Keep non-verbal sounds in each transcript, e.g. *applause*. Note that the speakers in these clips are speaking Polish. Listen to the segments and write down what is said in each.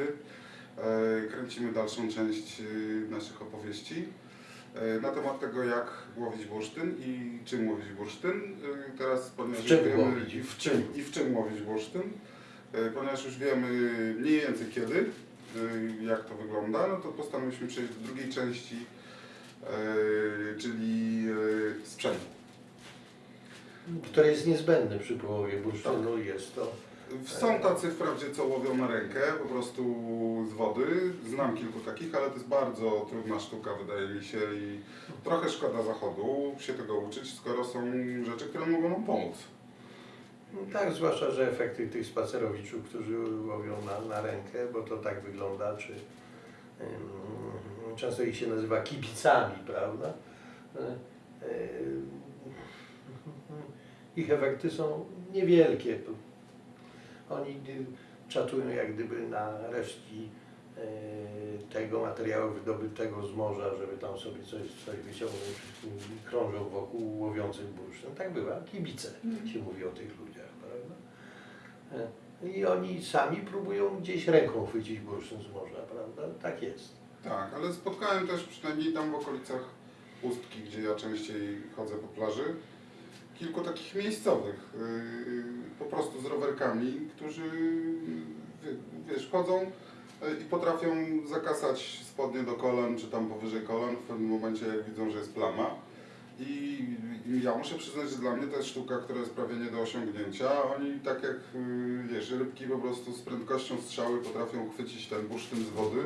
E, Kręcimy dalszą część e, naszych opowieści e, na temat tego, jak łowić bursztyn i czym łowić bursztyn. Teraz, ponieważ W czym wiemy łowić? i w czym, i w czym łowić bursztyn, ponieważ już wiemy mniej więcej kiedy, jak to wygląda, no to postanowiliśmy przejść do drugiej części, czyli sprzętu. które jest niezbędne przy połowie bursztynu. Jest to Są tacy wprawdzie, co łowią na rękę, po prostu z wody. Znam kilku takich, ale to jest bardzo trudna sztuka, wydaje mi się, i trochę szkoda zachodu się tego uczyć, skoro są rzeczy, które mogą nam pomóc. no tak, zwłaszcza, że efekty tych spacerowiczów, którzy łowią na, na rękę, bo to tak wygląda, czy ym, często ich się nazywa kibicami, prawda? Y, y, Ich efekty są niewielkie. Oni czatują jak gdyby na resztki y, tego materiału wydobytego z morza, żeby tam sobie coś, coś wyciągnąć, i krążą wokół łowiących bursztyn. Tak bywa, kibice się mówi o tych ludziach, prawda? Y, I oni sami próbują gdzieś ręką chwycić bursztyn z morza, prawda? Tak jest. Tak, ale spotkałem też przynajmniej tam w okolicach Ustki, gdzie ja częściej chodzę po plaży, kilku takich miejscowych, yy, po prostu z rowerkami, którzy wie- wiesz, chodzą yy, i potrafią zakasać spodnie do kolan, czy tam powyżej kolan w pewnym momencie, jak widzą, że jest plama. I, ja muszę przyznać, że dla mnie to jest sztuka, która jest prawie nie do osiągnięcia. Oni tak jak wiesz, rybki po prostu z prędkością strzały potrafią chwycić ten bursztyn z wody.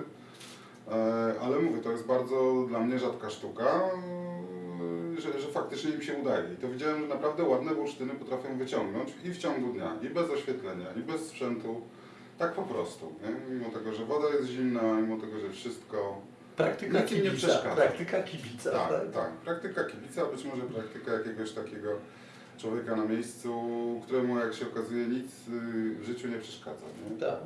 E, Ale mówię, to jest bardzo dla mnie rzadka sztuka, że, że faktycznie im się udaje. I to widziałem, że naprawdę ładne bursztyny potrafią wyciągnąć i w ciągu dnia, i bez oświetlenia, i bez sprzętu. Tak po prostu. Nie? Mimo tego, że woda jest zimna, mimo tego, że wszystko. Praktyka Nikim nie kibica. przeszkadza. Praktyka kibica, Tak, tak? tak. Praktyka kibica, być może praktyka jakiegoś takiego człowieka na miejscu, któremu jak się okazuje nic y, w życiu nie przeszkadza. Nie? tak.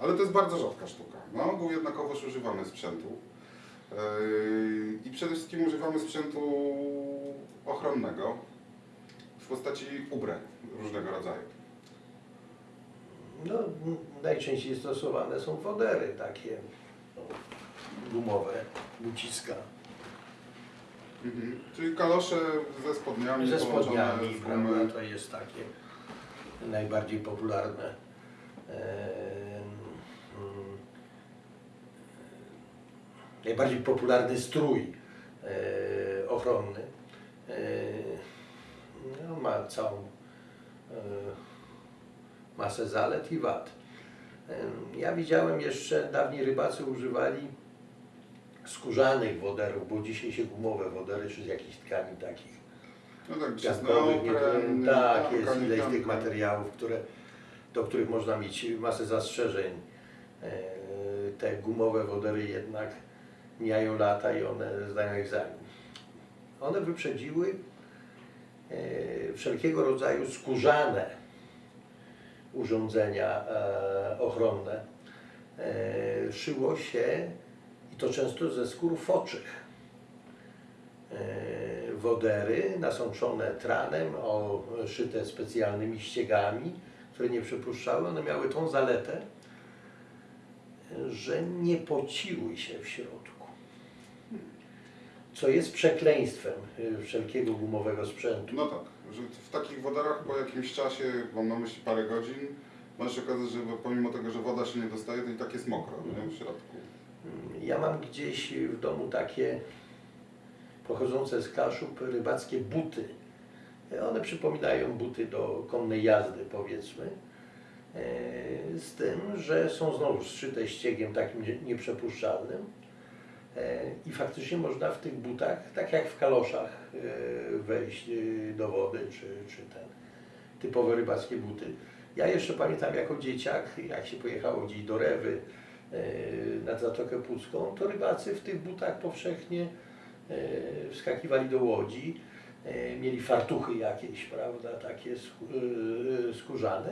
Ale to jest bardzo rzadka sztuka. Na ogół jednakowoż używamy sprzętu. Yy, I przede wszystkim używamy sprzętu ochronnego w postaci ubrań różnego rodzaju. No, najczęściej stosowane są wodery takie gumowe, buciska. Mhm. Czyli kalosze ze spodniami Ze spodniami, gumy. prawda, to jest takie najbardziej popularne. Najbardziej popularny strój e, ochronny. E, no, ma całą e, masę zalet i wad. Ja widziałem jeszcze, dawni rybacy używali skórzanych woderów, bo dzisiaj się gumowe wodery, czy z jakichś tkanin takich No tak, nie neopren, tak, jest ileś tych materiałów, które, do których można mieć masę zastrzeżeń. Te gumowe wodery jednak mijają lata i one zdają egzamin. One wyprzedziły e, wszelkiego rodzaju skórzane urządzenia e, ochronne. E, Szyło się i to często ze skór foczych wodery nasączone tranem, szyte specjalnymi ściegami, które nie przepuszczały. One miały tą zaletę, że nie pociły się w środku. Co jest przekleństwem y, wszelkiego gumowego sprzętu. No tak, że w takich wodarach po jakimś czasie, mam na myśli parę godzin, może się okazać, że pomimo tego, że woda się nie dostaje, to i tak jest mokro nie? w środku. Ja mam gdzieś w domu takie pochodzące z Kaszub rybackie buty. One przypominają buty do konnej jazdy, powiedzmy. E, Z tym, że są znowu zszyte ściegiem takim nie- nieprzepuszczalnym. Faktycznie można w tych butach, tak jak w kaloszach, e, wejść e, do wody, czy, czy ten typowe rybackie buty. Ja jeszcze pamiętam jako dzieciak, jak się pojechało gdzieś do Rewy, e, nad Zatokę Pucką, to rybacy w tych butach powszechnie wskakiwali do łodzi, mieli fartuchy jakieś, prawda, takie skó- skórzane.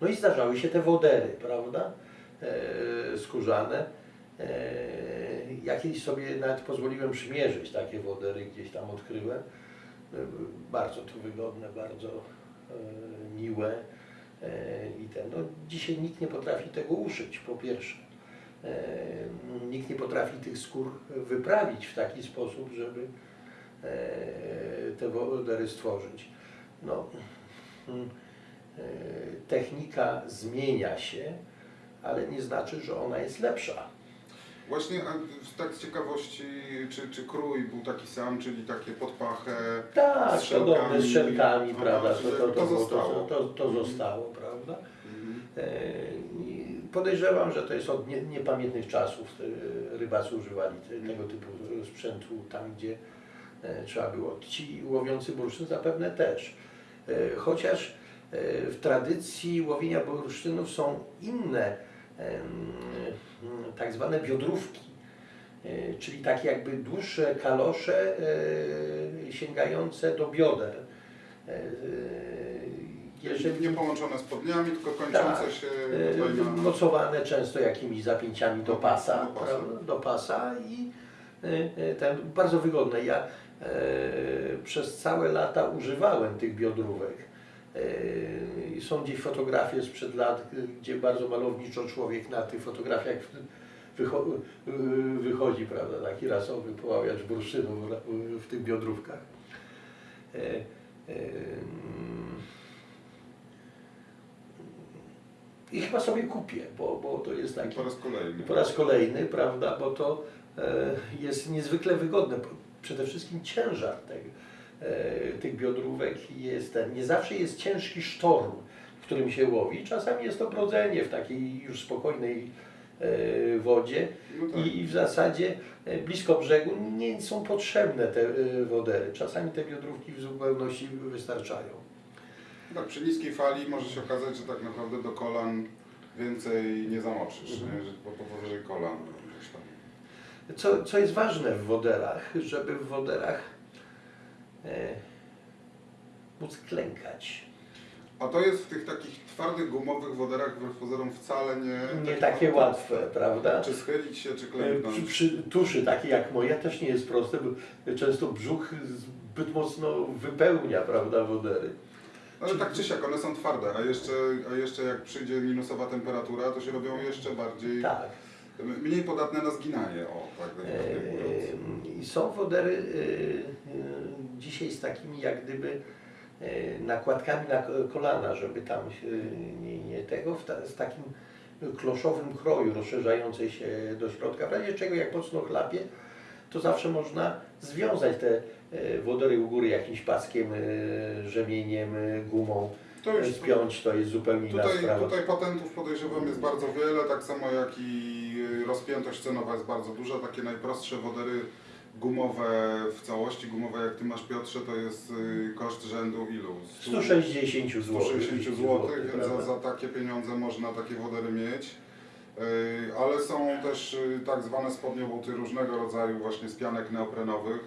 No i zdarzały się te wodery, prawda, skórzane. E, Jakieś sobie nawet pozwoliłem przymierzyć takie wodery, gdzieś tam odkryłem. E, Bardzo to wygodne, bardzo e, miłe. E, I ten, no, dzisiaj nikt nie potrafi tego uszyć, po pierwsze. Nikt nie potrafi tych skór wyprawić w taki sposób, żeby te wodery stworzyć. No, mm, e, technika zmienia się, ale nie znaczy, że ona jest lepsza. Właśnie a tak z ciekawości, czy, czy krój był taki sam, czyli takie podpachę Tak, z podobne z szelkami, prawda? To, to, to, zostało. to, to, to zostało, prawda? Mhm. E, Podejrzewam, że to jest od nie, niepamiętnych czasów. Rybacy używali te, tego typu sprzętu tam, gdzie e, trzeba było. Ci łowiący bursztyn zapewne też. E, Chociaż w tradycji łowienia bursztynów są inne tak zwane biodrówki, e, czyli takie jakby dłuższe kalosze e, sięgające do bioder. E, Nie połączone spodniami, tylko kończące Tak. się na... mocowane często jakimiś zapięciami do pasa, Do pasa. do pasa i ten, bardzo wygodne. Ja przez całe lata używałem tych biodrówek. I są gdzieś fotografie sprzed lat, gdzie bardzo malowniczo człowiek na tych fotografiach wycho e, wychodzi, prawda, taki rasowy poławiacz bursztynu w, tych biodrówkach. Mm, I chyba sobie kupię, bo, bo to jest taki Po raz kolejny. po raz kolejny, prawda, bo to jest niezwykle wygodne. Przede wszystkim ciężar tego, tych biodrówek jest ten, nie zawsze jest ciężki sztorm, w którym się łowi. Czasami jest to brodzenie w takiej już spokojnej e, wodzie No tak. i, w zasadzie e, blisko brzegu nie są potrzebne te e, wodery. Czasami te biodrówki w zupełności wystarczają. Tak, przy niskiej fali może się okazać, że tak naprawdę do kolan więcej nie zamoczysz, Mhm. nie? po powyżej kolan tam. Co, co jest ważne w woderach, żeby w woderach e, móc klękać. A to jest w tych takich twardych, gumowych woderach wbrew pozorom wzale nie... Nie takie łatwe, prawda? Czy schylić się, czy E, klęknąć. Przy, przy tuszy takiej jak moja też nie jest proste, bo często brzuch zbyt mocno wypełnia, prawda, wodery. Ale tak czy siak, one są twarde, a jeszcze, a jeszcze jak przyjdzie minusowa temperatura, to się robią jeszcze bardziej, Tak. Mniej podatne na zginanie, o, tak. E, I są wodery e, e, dzisiaj z takimi jak gdyby nakładkami na ko- kolana, żeby tam nie, nie tego, z takim kloszowym kroju rozszerzającej się do środka. W razie czego jak mocno chlapie, to zawsze można związać te wodery u góry jakimś paskiem, rzemieniem, gumą, To już spiąć, to jest zupełnie inna Tutaj, sprawa. tutaj patentów podejrzewam jest bardzo wiele, tak samo jak i rozpiętość cenowa jest bardzo duża. Takie najprostsze wodery gumowe w całości, gumowe jak Ty masz Piotrze, to jest y, koszt rzędu ilu? 100 160 zł. 160 zł, więc za, za takie pieniądze można takie wodery mieć. Yy, Ale są też y, tak zwane spodnie buty różnego rodzaju właśnie z pianek neoprenowych,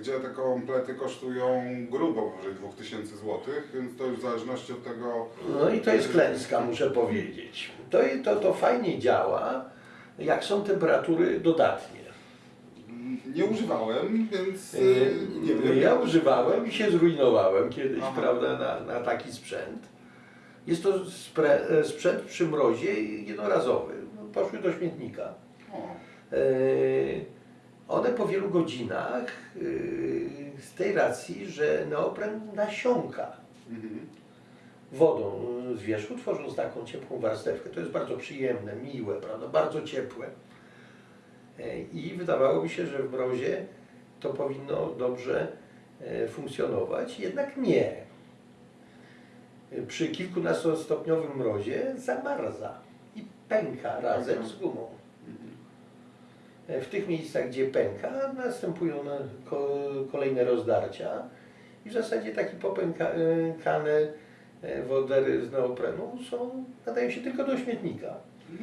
gdzie te komplety kosztują grubo powyżej 2000 zł, więc to już w zależności od tego No i to jest klęska, muszę powiedzieć. To, to, to fajnie działa, jak są temperatury dodatnie. Nie używałem, więc Yy, yy, nie wiem. Ja używałem i się zrujnowałem kiedyś, Aha. prawda, na, na taki sprzęt. Jest to e, sprzęt przy mrozie jednorazowy. No, Poszły do śmietnika. O, E, One po wielu godzinach e, z tej racji, że neopren nasiąka mhm. wodą z wierzchu, tworząc taką ciepłą warstewkę. To jest bardzo przyjemne, miłe, prawda? bardzo ciepłe. E, I wydawało mi się, że w mrozie to powinno dobrze e, funkcjonować, jednak nie. Przy kilkunastostopniowym mrozie zamarza i pęka razem z gumą. E, W tych miejscach, gdzie pęka, następują na- ko- kolejne rozdarcia i w zasadzie takie popękane e, wodery z neoprenu są, nadają się tylko do śmietnika.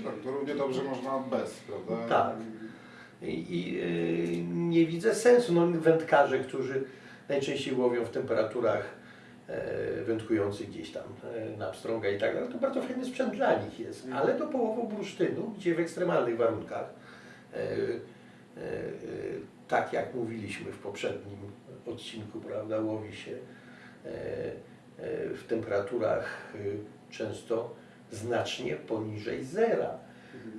Tak, to równie dobrze można bez, prawda? Tak. I, i y, nie widzę sensu. No, wędkarze, którzy najczęściej łowią w temperaturach e, wędkujących gdzieś tam e, na pstrąga i tak dalej, to bardzo fajny sprzęt dla nich jest. Mhm. Ale do połowu bursztynu, gdzie w ekstremalnych warunkach, e, e, e, tak jak mówiliśmy w poprzednim odcinku, prawda, łowi się e, w temperaturach e, często znacznie poniżej zera.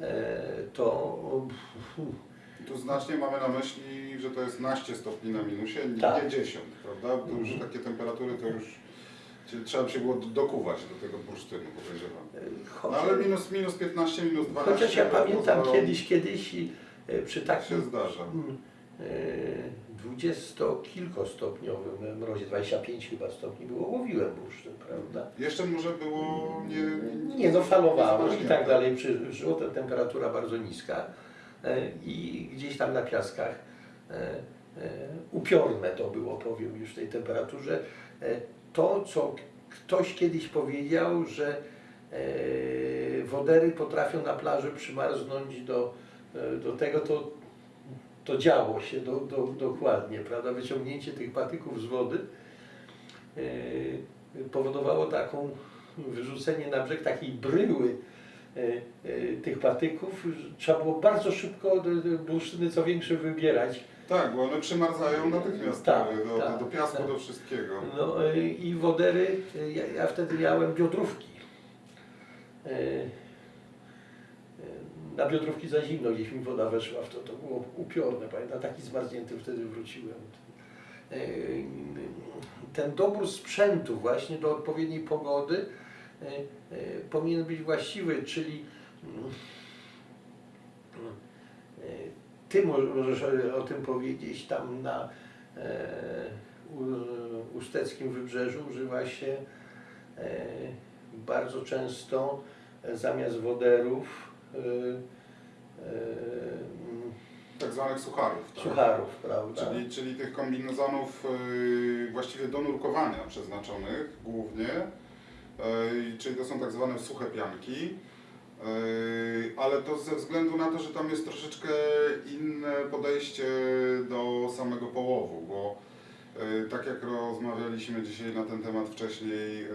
E, To Tu znacznie mamy na myśli, że to jest naście stopni na minusie, nie, Tak. nie 10, prawda? To już takie temperatury to już trzeba by się było dokuwać do tego bursztynu, podejrzewam. No chociaż, ale minus, minus 15, minus 12. chociaż ja pamiętam to kiedyś, kiedyś e, przy się takim zdarza. mm, e, dwudziestokilkostopniowym mrozie, 25 chyba stopni było, łowiłem bursztyn, prawda? Jeszcze może było nie... Nie, no falowało i niezmarznięte. tak dalej, przyszło, ta temperatura bardzo niska e, i gdzieś tam na piaskach e, e, upiorne to było, powiem już w tej temperaturze. E, To, co ktoś kiedyś powiedział, że e, wodery potrafią na plaży przymarznąć do, e, do tego, to, to działo się do, do, dokładnie, prawda? Wyciągnięcie tych patyków z wody e, powodowało taką wyrzucenie na brzeg takiej bryły e, e, tych patyków, trzeba było bardzo szybko bursztyny co większe wybierać. Tak, bo one przymarzają natychmiast Tak, do, tak, do, do piasku, tak. do wszystkiego. No e, i wodery, e, ja, ja wtedy miałem biodrówki. Na biodrówki za zimno gdzieś mi woda weszła w to, to było upiorne, pamiętam, taki zmarznięty wtedy wróciłem. E, Ten dobór sprzętu właśnie do odpowiedniej pogody e, e, powinien być właściwy, czyli ty mo- możesz o- tym powiedzieć tam na usteckim wybrzeżu używa się bardzo często zamiast woderów Tak zwanych sucharów. Tak? sucharów, prawda? Czyli, czyli tych kombinezonów yy, właściwie do nurkowania przeznaczonych głównie. Czyli to są tak zwane suche pianki. Ale to ze względu na to, że tam jest troszeczkę inne podejście do samego połowu, bo tak jak rozmawialiśmy dzisiaj na ten temat wcześniej,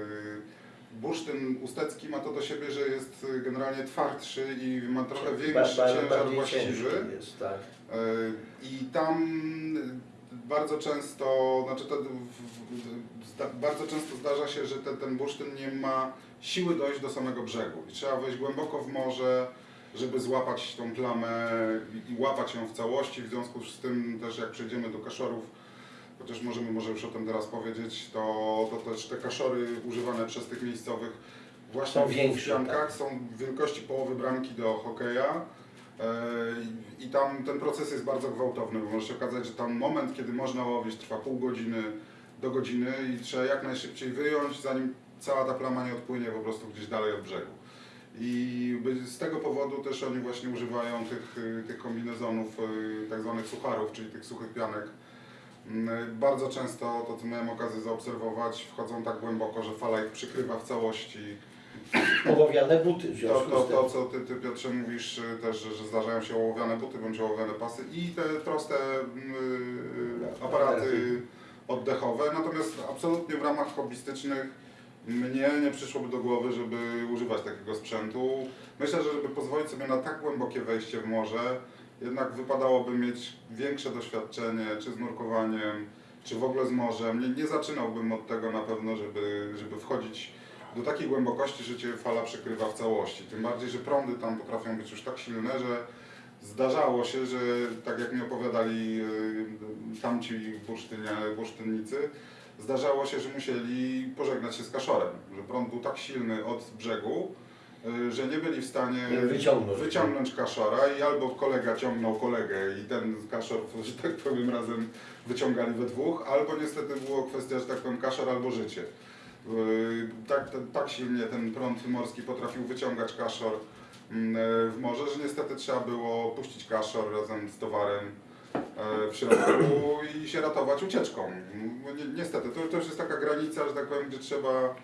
bursztyn ustecki ma to do siebie, że jest yy, generalnie twardszy i ma trochę większy ciężar właściwy. jest, tak. E, I tam bardzo często, znaczy to, bardzo często zdarza się, że te, ten bursztyn nie ma siły dojść do samego brzegu i trzeba wejść głęboko w morze, żeby złapać tą plamę i, i łapać ją w całości. W związku z tym też jak przejdziemy do kaszorów, chociaż możemy może już o tym teraz powiedzieć, to, to też te kaszory używane przez tych miejscowych właśnie Są w większe, piankach tak. są wielkości połowy bramki do hokeja. E, I i tam ten proces jest bardzo gwałtowny, bo może się okazać, że tam moment, kiedy można łowić, trwa pół godziny do godziny i trzeba jak najszybciej wyjąć, zanim cała ta plama nie odpłynie po prostu gdzieś dalej od brzegu. I z tego powodu też oni właśnie używają tych, y, tych kombinezonów, y, tak zwanych sucharów, czyli tych suchych pianek. Mm, Bardzo często, to co miałem okazję zaobserwować, wchodzą tak głęboko, że fala ich przykrywa w całości. Ołowiane buty w To, związku to, tym. to co ty, ty Piotrze mówisz y, też, że, zdarzają się ołowiane buty bądź ołowiane pasy i te proste y, aparaty oddechowe, natomiast absolutnie w ramach hobbystycznych mnie nie przyszłoby do głowy, żeby używać takiego sprzętu. Myślę, że żeby pozwolić sobie na tak głębokie wejście w morze, jednak wypadałoby mieć większe doświadczenie, czy z nurkowaniem, czy w ogóle z morzem. Nie, nie zaczynałbym od tego na pewno, żeby, żeby wchodzić do takiej głębokości, że cię fala przykrywa w całości. Tym bardziej, że prądy tam potrafią być już tak silne, że zdarzało się, że tak jak mi opowiadali y, tamci bursztynnicy, zdarzało się, że musieli pożegnać się z kaszorem, że prąd był tak silny od brzegu, że nie byli w stanie Wyciągnąć. wyciągnąć kaszora i albo kolega ciągnął kolegę i ten kaszor, *laughs* że tak powiem, razem wyciągali we dwóch, albo niestety było kwestia, że tak powiem, kaszor albo życie. Yy, Tak, tak- silnie ten prąd morski potrafił wyciągać kaszor mm, e, w morze, że niestety trzeba było puścić kaszor razem z towarem e, w środku i się ratować ucieczką. Niestety, to, to już jest taka granica, że tak powiem, gdzie trzeba...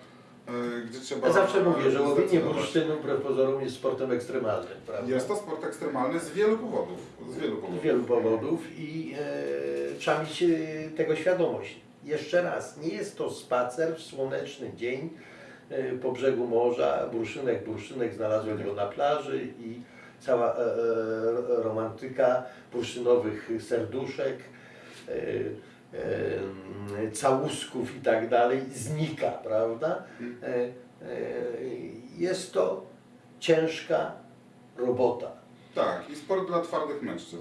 e, Gdzie trzeba Ja zawsze mówię, że łowienie bursztynu wbrew pozorom jest sportem ekstremalnym, prawda? Jest to sport ekstremalny z wielu powodów. Z wielu Z powodów. wielu powodów i e, trzeba mieć e, tego świadomość. Jeszcze raz, nie jest to spacer w słoneczny dzień e, po brzegu morza, burszynek, burszynek, znalazłem go na plaży i cała e, e, romantyka bursztynowych serduszek. E, e, całusków i tak dalej znika, prawda? E, e, Jest to ciężka robota. Tak, i sport dla twardych mężczyzn.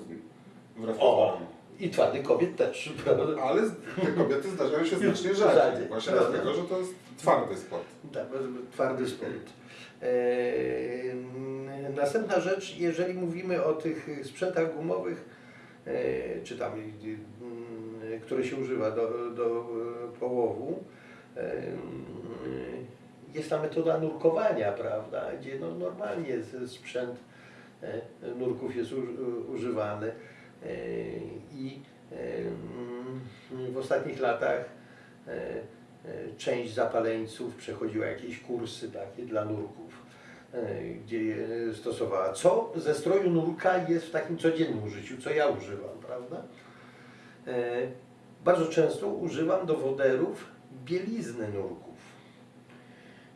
Wbrew O! I twardych kobiet też, *laughs* prawda? Ale te kobiety zdarzają się znacznie Rzadziej. Właśnie prawda? dlatego, że to jest twardy sport. Tak, twardy sport. Eee, następna rzecz, jeżeli mówimy o tych sprzętach gumowych, e, czy tam, które się używa do, do e, połowu, e, jest ta metoda nurkowania, prawda, gdzie no, normalnie sprzęt e, nurków jest uż- używany i w ostatnich latach część zapaleńców przechodziła jakieś kursy takie dla nurków, gdzie je stosowała. Co ze stroju nurka jest w takim codziennym użyciu, co ja używam, prawda? E, Bardzo często używam do woderów bielizny nurków.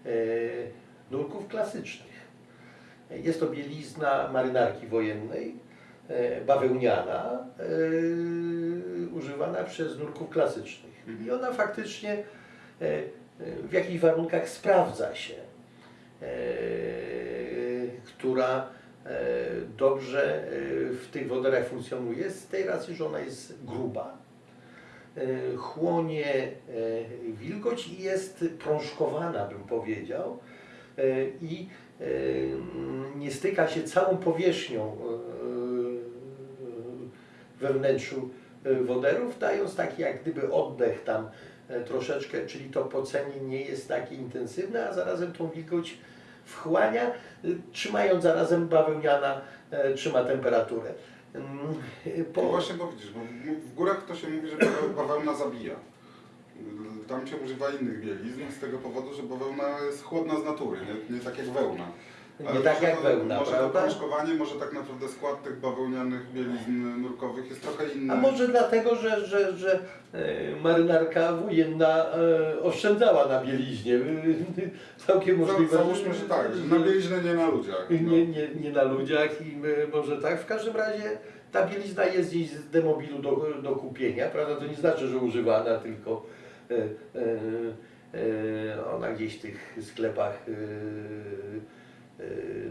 E, Nurków klasycznych. Jest to bielizna marynarki wojennej, e, bawełniana, używana przez nurków klasycznych. I ona faktycznie w jakichś warunkach sprawdza się, która dobrze e, w tych woderach funkcjonuje, z tej racji, że ona jest gruba, e, chłonie e, wilgoć i jest prążkowana, bym powiedział, e, i e, nie styka się całą powierzchnią e, we wnętrzu e, woderów, dając taki jak gdyby oddech tam e, troszeczkę, czyli to pocenie nie jest takie intensywne, a zarazem tą wilgoć wchłania, e, trzymając zarazem bawełniana e, trzyma temperaturę. Mm, Po... No właśnie, bo widzisz, bo w- górach to się mówi, że baweł- bawełna zabija. Tam się używa innych bielizn z tego powodu, że bawełna jest chłodna z natury, nie, nie tak jak wełna. Nie Ale tak może jak wełna, Może prawda? krążkowanie, może tak naprawdę skład tych bawełnianych bielizn nurkowych jest trochę inny. A może dlatego, że, że, że e, marynarka wojenna e, oszczędzała na bieliźnie. Całkiem Za- możliwe. Załóżmy, że tak, że na bieliznę nie na ludziach. No. Nie, nie, nie na ludziach i e, może tak. W każdym razie ta bielizna jest gdzieś z demobilu do, do kupienia, prawda? To nie znaczy, że używana, tylko e, e, e, ona gdzieś w tych sklepach e, e,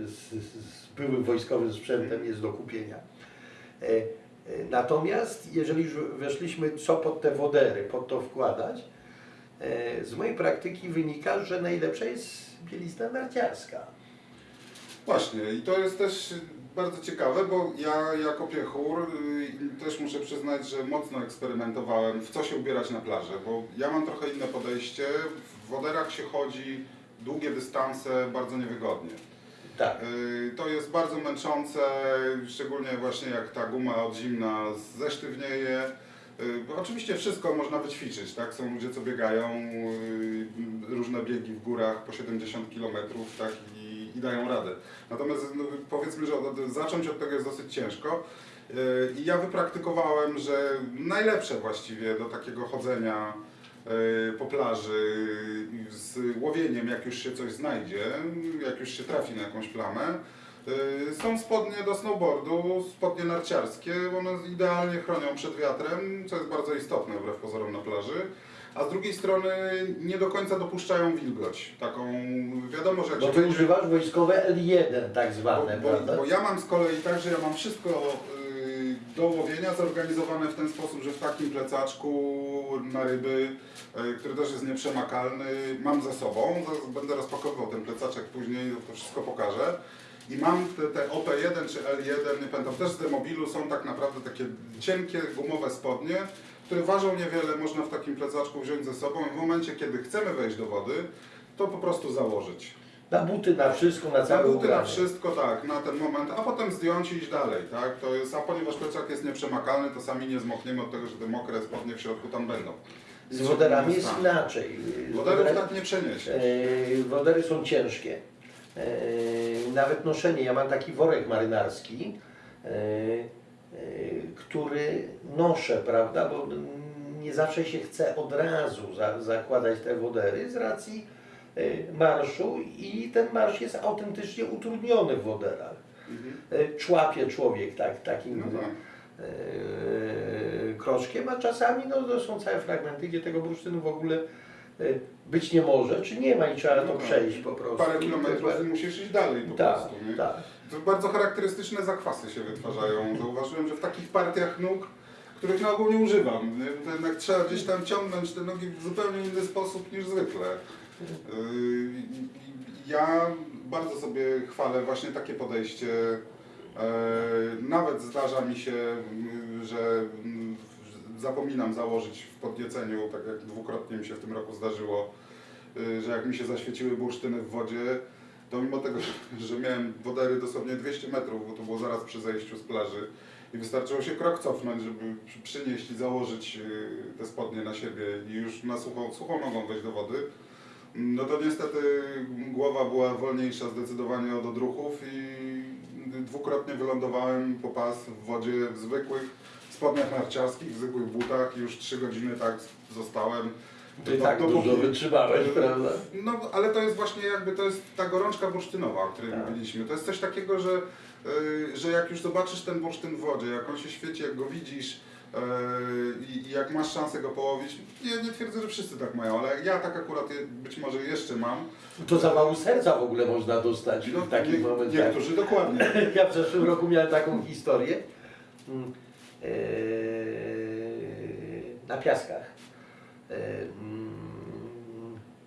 z, z byłym wojskowym sprzętem jest do kupienia. E, e, Natomiast jeżeli już weszliśmy, co pod te wodery, pod to wkładać, e, z mojej praktyki wynika, że najlepsza jest bielizna narciarska. Właśnie i to jest też bardzo ciekawe, bo ja jako piechur y, też muszę przyznać, że mocno eksperymentowałem w co się ubierać na plażę, bo ja mam trochę inne podejście. W woderach się chodzi długie dystanse bardzo niewygodnie. Tak. Y, To jest bardzo męczące, szczególnie właśnie jak ta guma od zimna zesztywnieje. Y, Oczywiście wszystko można wyćwiczyć, tak? Są ludzie, co biegają y, różne biegi w górach po 70 km, tak? I, i dają radę. Natomiast no, powiedzmy, że od, zacząć od tego jest dosyć ciężko. I ja wypraktykowałem, że najlepsze właściwie do takiego chodzenia po plaży z łowieniem, jak już się coś znajdzie, jak już się trafi na jakąś plamę. y, Są spodnie do snowboardu, spodnie narciarskie, one idealnie chronią przed wiatrem, co jest bardzo istotne wbrew pozorom na plaży. A z drugiej strony nie do końca dopuszczają wilgoć. Taką, wiadomo, że Bo ty używasz wojskowe L1 tak zwane, bo, prawda? bo, bo ja mam z kolei tak, że ja mam wszystko do łowienia zorganizowane w ten sposób, że w takim plecaczku na ryby, y, który też jest nieprzemakalny, mam ze sobą. Będę rozpakowywał ten plecaczek później, to wszystko pokażę. I mam te, te OP1 czy L1, nie pamiętam, też z demobilu są tak naprawdę takie cienkie, gumowe spodnie, które ważą niewiele, można w takim plecaczku wziąć ze sobą i w momencie, kiedy chcemy wejść do wody, to po prostu założyć. Na buty, na wszystko, na Na całe buty, na ubranie. wszystko, tak, na ten moment, a potem zdjąć i iść dalej, tak? To jest, a ponieważ plecak jest nieprzemakalny, to sami nie zmokniemy od tego, że te mokre spodnie w środku tam będą. Z woderami jest stanie. inaczej. Woderów woderami- tak nie przeniesiesz. E, Wodery są ciężkie. E, Nawet noszenie, ja mam taki worek marynarski, e, który noszę, prawda, bo nie zawsze się chce od razu za, zakładać te wodery z racji marszu i ten marsz jest autentycznie utrudniony w woderach. Mhm. E, Człapie człowiek tak, takim No tak. e, kroczkiem, a czasami no, to są całe fragmenty, gdzie tego bursztynu w ogóle być nie może, czy nie ma i trzeba to No tak. przejść po prostu. Parę kilometrów i musisz iść dalej po Tak, prostu. Nie? tak. To bardzo charakterystyczne zakwasy się wytwarzają. Zauważyłem, że w takich partiach nóg, których na ogół nie używam, nie? to jednak trzeba gdzieś tam ciągnąć te nogi w zupełnie inny sposób niż zwykle. Yy, Ja bardzo sobie chwalę właśnie takie podejście. Yy, Nawet zdarza mi się, yy, że zapominam założyć w podnieceniu, tak jak dwukrotnie mi się w tym roku zdarzyło, że jak mi się zaświeciły bursztyny w wodzie, to mimo tego, *laughs* że- miałem wodery dosłownie 200 metrów, bo to było zaraz przy zejściu z plaży i wystarczyło się krok cofnąć, żeby przy- przynieść i założyć te spodnie na siebie i już na suchą, suchą nogą wejść do wody, no to niestety głowa była wolniejsza zdecydowanie od odruchów i dwukrotnie wylądowałem po pas w wodzie w zwykłych spodniach narciarskich, w zwykłych butach i już trzy godziny tak zostałem. Ty tak dopóki- dużo wytrzymałeś, prawda? no, ale to jest właśnie jakby to jest ta gorączka bursztynowa, o której Tak. mówiliśmy. To jest coś takiego, że, y, że jak już zobaczysz ten bursztyn w wodzie, jak on się świeci, jak go widzisz i i jak masz szansę go połowić, nie, nie twierdzę, że wszyscy tak mają, ale ja tak akurat być może jeszcze mam. To zawału serca w ogóle można dostać w takich nie, momentach. niektórzy dokładnie. *laughs* Ja w zeszłym roku miałem taką historię mm, e, na piaskach. E, mm,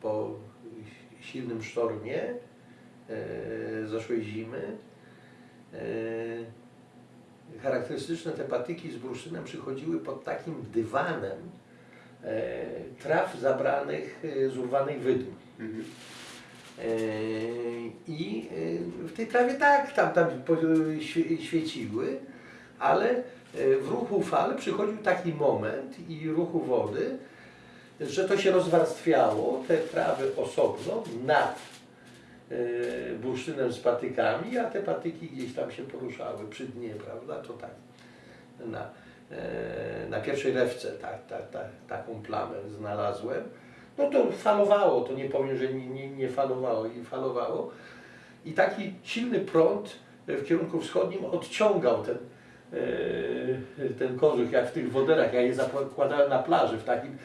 Po silnym sztormie e, zeszłej zimy charakterystyczne te patyki z bursztynem przychodziły pod takim dywanem e, traw zabranych e, z urwanych wydm. Mhm. Eee, I e, w tej trawie tak, tam, tam świeciły, ale e, w ruchu fal przychodził taki moment i ruchu wody, że to się rozwarstwiało, te trawy osobno nad e, bursztynem z patykami, a te patyki gdzieś tam się poruszały przy dnie, prawda? To tak na, e, na pierwszej lewce tak, tak, tak, taką plamę znalazłem. No to falowało, to nie powiem, że nie, nie, nie falowało i falowało. I taki silny prąd w kierunku wschodnim odciągał ten, e, ten kożuch, jak w tych woderach. Ja je zakładałem na plaży w takim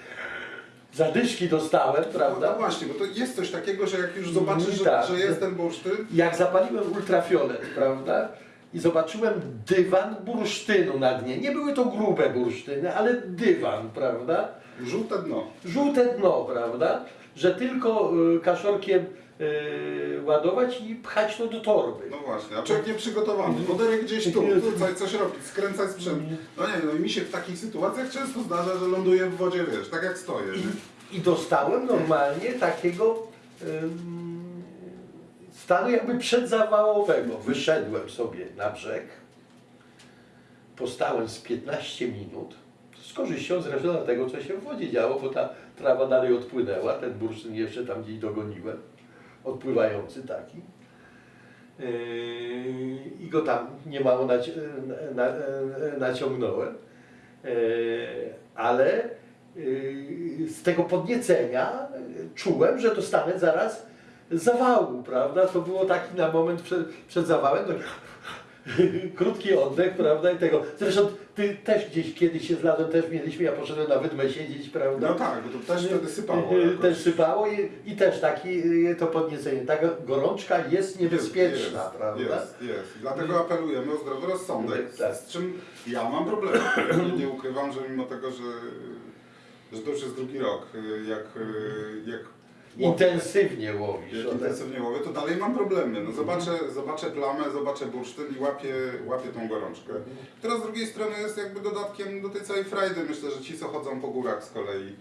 zadyszki dostałem, No, prawda? no właśnie, bo to jest coś takiego, że jak już zobaczysz, że, Tak. że jest ten bursztyn, jak zapaliłem ultrafiolet, prawda? I zobaczyłem dywan bursztynu na dnie. Nie były to grube bursztyny, ale dywan, prawda? żółte dno. Żółte dno, prawda? Że tylko y, kaszorkiem ładować i pchać to do torby. No właśnie, a człowiek nieprzygotowany. Woderek gdzieś tu, tutaj coś robić, skręcać sprzęt. No nie, no i mi się w takich sytuacjach często zdarza, że ląduję w wodzie, wiesz, tak jak stoję. nie? I, i dostałem normalnie takiego ym, stanu jakby przedzawałowego. Wyszedłem sobie na brzeg, postałem z 15 minut, z korzyścią zresztą tego, co się w wodzie działo, bo ta trawa dalej odpłynęła, ten bursztyn jeszcze tam gdzieś dogoniłem, odpływający taki. Yy, I go tam niemało naci- na, na, naciągnąłem, Yy, ale yy, z tego podniecenia czułem, że dostanę zaraz zawału, prawda? To było taki na moment przed, przed zawałem, to *laughs* krótki oddech, prawda? I tego. Zresztą ty też gdzieś kiedyś się zlazłem, też mieliśmy, ja poszedłem na wydmę siedzieć, prawda? No tak, bo to też wtedy sypało. Yy, jakoś. Też sypało i, i też taki yy, to podniecenie. Taka gorączka jest niebezpieczna, jest, prawda? Jest, jest. Dlatego apelujemy o zdrowy rozsądek, Tak. z czym ja mam problem. Nie, ukrywam, że mimo tego, że, że to już jest drugi rok, y, jak, y, jak Intensywnie łowisz. Jak intensywnie łowię, to dalej mam problemy. No zobaczę, zobaczę plamę, zobaczę bursztyn i łapię, łapię tą gorączkę. Która z drugiej strony jest jakby dodatkiem do tej całej frajdy. Myślę, że ci, co chodzą po górach z kolei,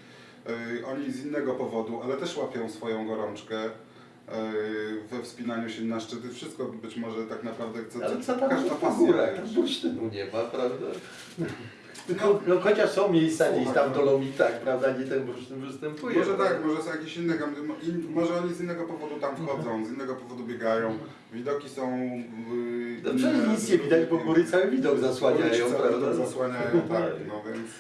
yy, oni z innego powodu, ale też łapią swoją gorączkę we wspinaniu się na szczyty. Wszystko być może tak naprawdę chce, Ale co tam każda po pasja. górach? Tam bursztynu nie ma, prawda? No, no, chociaż są miejsca gdzieś tam w Dolomitach, prawda, gdzie ten bursztyn występuje. Może tak, może są jakieś inne, in, może oni z innego powodu tam wchodzą, z innego powodu biegają. Widoki są... Yy, No przecież nic nie widać, bo góry cały widok zasłaniają, prawda? zasłaniają, tak, no więc,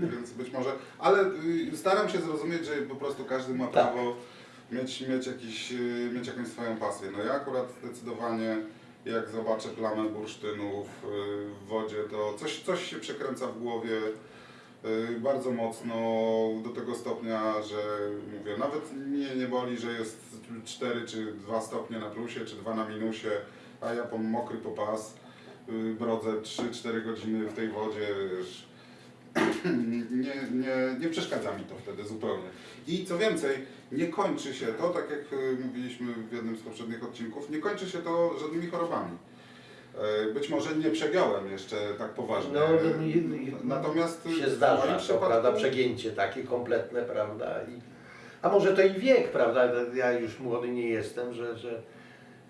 yy, więc być może... Ale yy, staram się zrozumieć, że po prostu każdy ma Tak. Mieć, mieć, jakiś, yy, mieć jakąś swoją pasję. No ja akurat zdecydowanie jak zobaczę plamę bursztynów yy, w wodzie, to coś, coś się przekręca w głowie y, bardzo mocno do tego stopnia, że mówię, nawet mnie nie boli, że jest 4 czy 2 stopnie na plusie, czy 2 na minusie, a ja po mokry po pas y, brodzę 3-4 godziny w tej wodzie, *clears throat* nie, nie, nie przeszkadza mi to wtedy zupełnie. I co więcej, nie kończy się to, tak jak y, mówiliśmy w jednym z poprzednich odcinków, nie kończy się to żadnymi chorobami. E, Być może nie przegiąłem jeszcze tak poważnie. No, e, no, i- i- natomiast się zdarza, to, przypadku- prawda, przegięcie takie kompletne, prawda, i, a może to i wiek, prawda, ja już młody nie jestem, że, że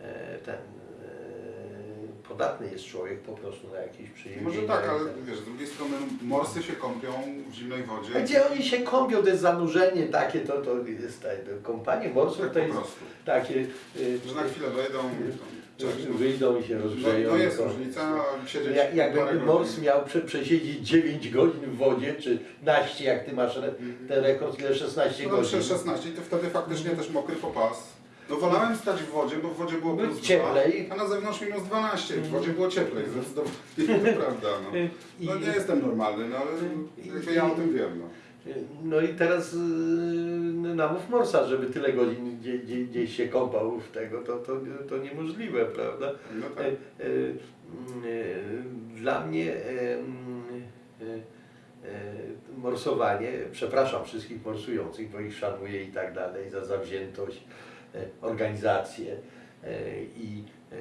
e, ten e, podatny jest człowiek po prostu na jakieś przyjemnie. Może tak, ale wiesz, z drugiej strony morsy się kąpią w zimnej wodzie. A gdzie oni się kąpią, to jest zanurzenie takie, to, to jest tak, kąpanie morsów Tak to jest takie, y, Że na chwilę wejdą, że cześć, no. wyjdą i się No, rozgrzeją. no jest różnica, siedzieć Jak, jakby parę mors miał prze, przesiedzieć 9 godzin w wodzie, czy naście, jak ty masz re, ten rekord, ile 16 No godzin. dobrze, 16 i to wtedy faktycznie też mokry po pas. No wolałem stać w wodzie, bo w wodzie było Było plus cieplej. 2, a na zewnątrz minus 12. W wodzie było cieplej, zdecydowanie. *laughs* To prawda, no. I- No nie jestem normalny, no ale jakby ja o tym wiem, no. No i teraz yy, namów Morsa, żeby tyle godzin gdzie, gdzie, gdzieś się kąpał w tego, to, to, to niemożliwe, prawda? No tak. e, e, Dla mnie morsowanie, przepraszam wszystkich morsujących, bo ich szanuję i tak dalej, za zawziętość, organizację e, i e,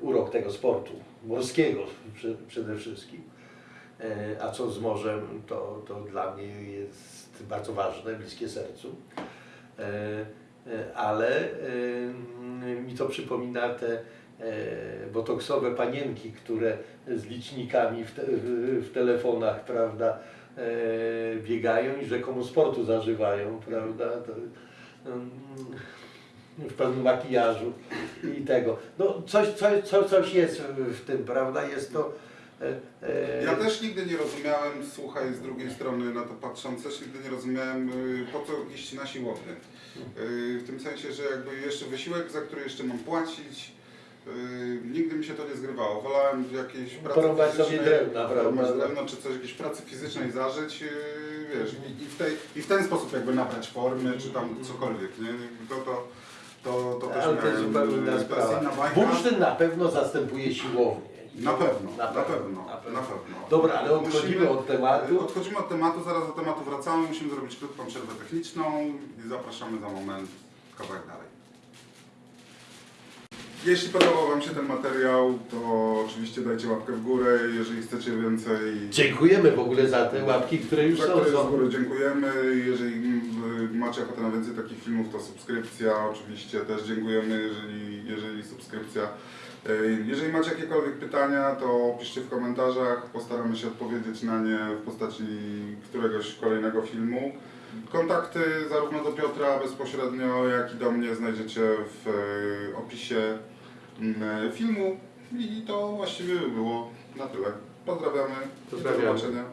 urok tego sportu morskiego prze- przede wszystkim. E, A co z morzem, to, to dla mnie jest bardzo ważne, bliskie sercu. E, e, Ale e, mi to przypomina te e, botoksowe panienki, które z licznikami w, te, w, telefonach, prawda, e, biegają i rzekomo sportu zażywają, prawda. To, w pełnym makijażu i tego. No coś, coś, coś, coś jest w tym, prawda? Jest to. e, e, Ja też nigdy nie rozumiałem, słuchaj, z drugiej strony na to patrząc, też nigdy nie rozumiałem, y, po co iść na siłownię. Y, W tym sensie, że jakby jeszcze wysiłek, za który jeszcze mam płacić, y, nigdy mi się to nie zgrywało. Wolałem w jakiejś pracy Porąbać fizycznej, drewna, drewno, czy coś, jakiejś pracy fizycznej zażyć, wiesz, i, i, w tej, i w ten sposób jakby nabrać formy, czy tam cokolwiek, nie? To, to, to, to też Ale to jest miałem, zupełnie y, inna to jest sprawa. inna bajka. Bursztyn na pewno zastępuje siłownię. Na pewno, na Na pewno, pewno, na na pewno. Dobra, ale odchodzimy Musimy- od tematu. Odchodzimy od tematu, zaraz do tematu wracamy. Musimy zrobić krótką przerwę techniczną i zapraszamy za moment kawałek dalej. Jeśli podobał Wam się ten materiał, to oczywiście dajcie łapkę w górę, jeżeli chcecie więcej. Dziękujemy w ogóle za te łapki, które już Za są. które z są. góry dziękujemy. Jeżeli macie ochotę na więcej takich filmów, to subskrypcja. Oczywiście też dziękujemy, jeżeli, jeżeli subskrypcja. Y, Jeżeli macie jakiekolwiek pytania, to piszcie w komentarzach. Postaramy się odpowiedzieć na nie w postaci któregoś kolejnego filmu. Kontakty zarówno do Piotra bezpośrednio, jak i do mnie znajdziecie w y, opisie filmu. I to właściwie by było na tyle. Pozdrawiamy. Pozdrawiamy. Do zobaczenia.